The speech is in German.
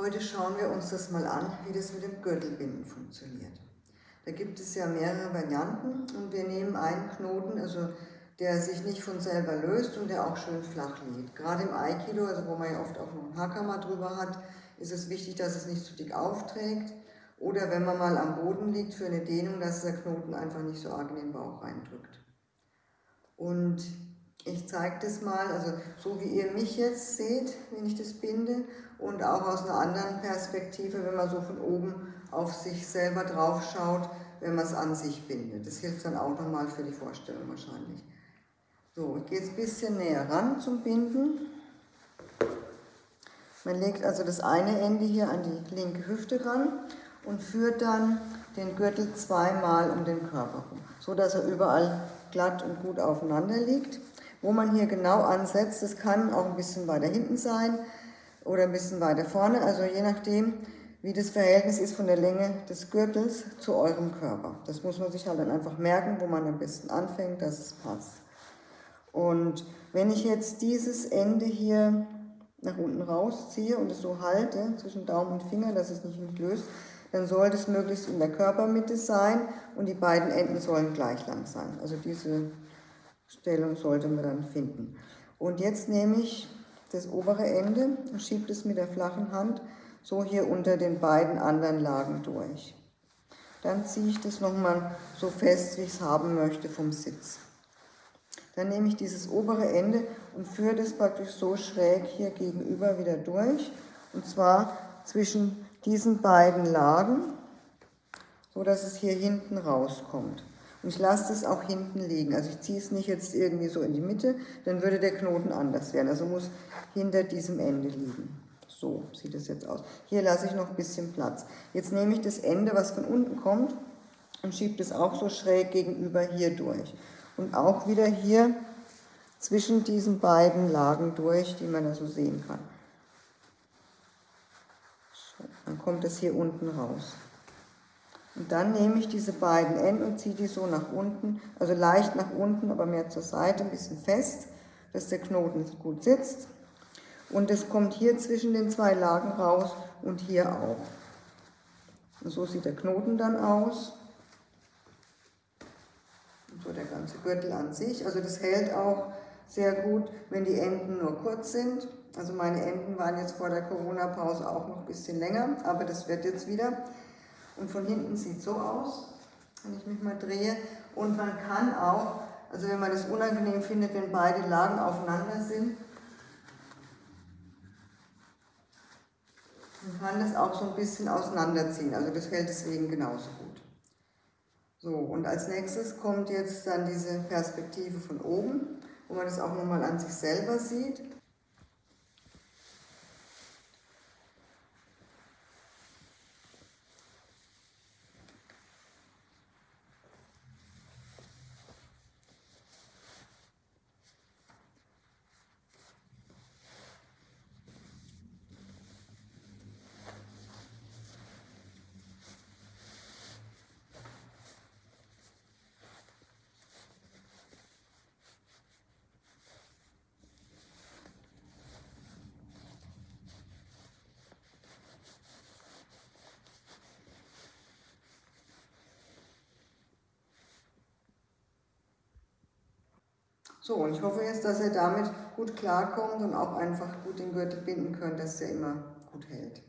Heute schauen wir uns das mal an, wie das mit dem Gürtelbinden funktioniert. Da gibt es ja mehrere Varianten und wir nehmen einen Knoten, also der sich nicht von selber löst und der auch schön flach liegt. Gerade im Aikido, also wo man ja oft auch noch einen Hakama drüber hat, ist es wichtig, dass es nicht zu dick aufträgt. Oder wenn man mal am Boden liegt für eine Dehnung, dass der Knoten einfach nicht so arg in den Bauch reindrückt. Und ich zeige das mal, also so wie ihr mich jetzt seht, wenn ich das binde und auch aus einer anderen Perspektive, wenn man so von oben auf sich selber drauf schaut, wenn man es an sich bindet. Das hilft dann auch nochmal für die Vorstellung wahrscheinlich. So, ich gehe jetzt ein bisschen näher ran zum Binden. Man legt also das eine Ende hier an die linke Hüfte ran und führt dann den Gürtel zweimal um den Körper rum, so dass er überall glatt und gut aufeinander liegt. Wo man hier genau ansetzt, das kann auch ein bisschen weiter hinten sein oder ein bisschen weiter vorne, also je nachdem, wie das Verhältnis ist von der Länge des Gürtels zu eurem Körper. Das muss man sich halt dann einfach merken, wo man am besten anfängt, dass es passt. Und wenn ich jetzt dieses Ende hier nach unten rausziehe und es so halte, zwischen Daumen und Finger, dass es nicht löst, dann sollte es möglichst in der Körpermitte sein und die beiden Enden sollen gleich lang sein. Also diese Stellung sollte man dann finden. Und jetzt nehme ich das obere Ende und schiebe es mit der flachen Hand so hier unter den beiden anderen Lagen durch. Dann ziehe ich das nochmal so fest, wie ich es haben möchte vom Sitz. Dann nehme ich dieses obere Ende und führe das praktisch so schräg hier gegenüber wieder durch. Und zwar zwischen diesen beiden Lagen, so dass es hier hinten rauskommt. Und ich lasse das auch hinten liegen. Also ich ziehe es nicht jetzt irgendwie so in die Mitte, dann würde der Knoten anders werden. Also muss hinter diesem Ende liegen. So sieht es jetzt aus. Hier lasse ich noch ein bisschen Platz. Jetzt nehme ich das Ende, was von unten kommt, und schiebe das auch so schräg gegenüber hier durch und auch wieder hier zwischen diesen beiden Lagen durch, die man da so sehen kann. So, dann kommt es hier unten raus. Und dann nehme ich diese beiden Enden und ziehe die so nach unten, also leicht nach unten, aber mehr zur Seite, ein bisschen fest, dass der Knoten gut sitzt. Und es kommt hier zwischen den zwei Lagen raus und hier auch. Und so sieht der Knoten dann aus so der ganze Gürtel an sich. Also das hält auch sehr gut, wenn die Enden nur kurz sind. Also meine Enden waren jetzt vor der Corona-Pause auch noch ein bisschen länger, aber das wird jetzt wieder. Und von hinten sieht so aus, wenn ich mich mal drehe. Und man kann auch, also wenn man das unangenehm findet, wenn beide Lagen aufeinander sind, man kann das auch so ein bisschen auseinanderziehen. Also das hält deswegen genauso gut. So, und als nächstes kommt jetzt dann diese Perspektive von oben, wo man das auch nochmal an sich selber sieht. So, und ich hoffe jetzt, dass ihr damit gut klarkommt und auch einfach gut den Gürtel binden könnt, dass der immer gut hält.